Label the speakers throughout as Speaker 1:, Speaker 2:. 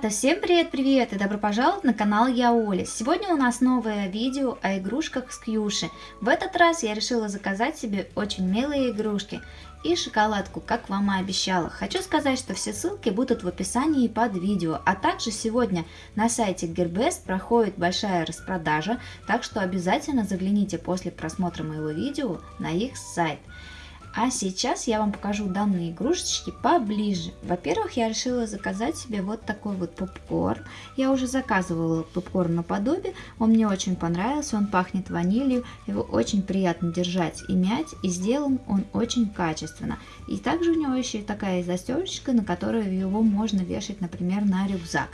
Speaker 1: Ребята, всем привет-привет и добро пожаловать на канал Я Оля. Сегодня у нас новое видео о игрушках с Кьюши. В этот раз я решила заказать себе очень милые игрушки и шоколадку, как вам и обещала. Хочу сказать, что все ссылки будут в описании под видео, а также сегодня на сайте Gearbest проходит большая распродажа, так что обязательно загляните после просмотра моего видео на их сайт. А сейчас я вам покажу данные игрушечки поближе. Во-первых, я решила заказать себе вот такой вот попкорн. Я уже заказывала попкорн наподобие, он мне очень понравился, он пахнет ванилью, его очень приятно держать и мять, и сделан он очень качественно. И также у него еще такая застежечка, на которую его можно вешать, например, на рюкзак.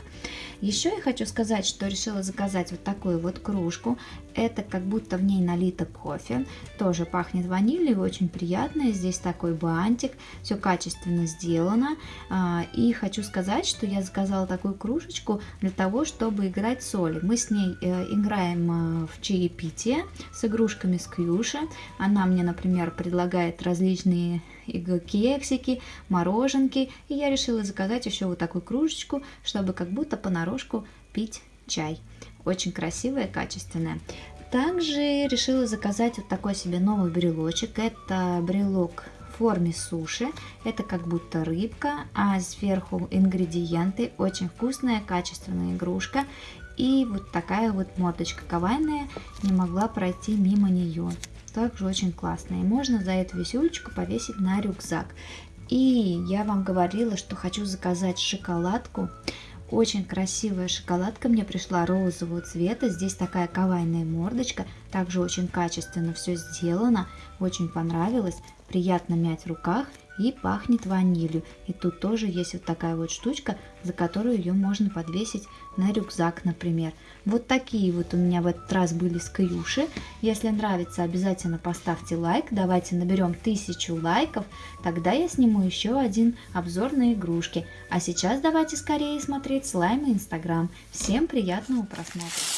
Speaker 1: Еще я хочу сказать, что решила заказать вот такую вот кружку. Это как будто в ней налито кофе. Тоже пахнет ванилью, очень приятно. Здесь такой бантик. Все качественно сделано. А, и хочу сказать, что я заказала такую кружечку для того, чтобы играть соли. Мы с ней э, играем э, в чаепитие с игрушками с Кьюши. Она мне, например, предлагает различные кексики, мороженки. И я решила заказать еще вот такую кружечку, чтобы как будто понарошку пить чай. Очень красивая, качественная. Также решила заказать вот такой себе новый брелочек. Это брелок в форме суши. Это как будто рыбка, а сверху ингредиенты. Очень вкусная, качественная игрушка. И вот такая вот мордочка кавайная не могла пройти мимо нее также очень классная. И можно за эту висюлечку повесить на рюкзак. И я вам говорила, что хочу заказать шоколадку. Очень красивая шоколадка мне пришла розового цвета. Здесь такая кавайная мордочка. Также очень качественно все сделано. Очень понравилось. Приятно мять в руках и пахнет ванилью. И тут тоже есть вот такая вот штучка, за которую ее можно подвесить на рюкзак, например. Вот такие вот у меня в этот раз были скрюши. Если нравится, обязательно поставьте лайк. Давайте наберем тысячу лайков, тогда я сниму еще один обзор на игрушки. А сейчас давайте скорее смотреть слайм и инстаграм. Всем приятного просмотра!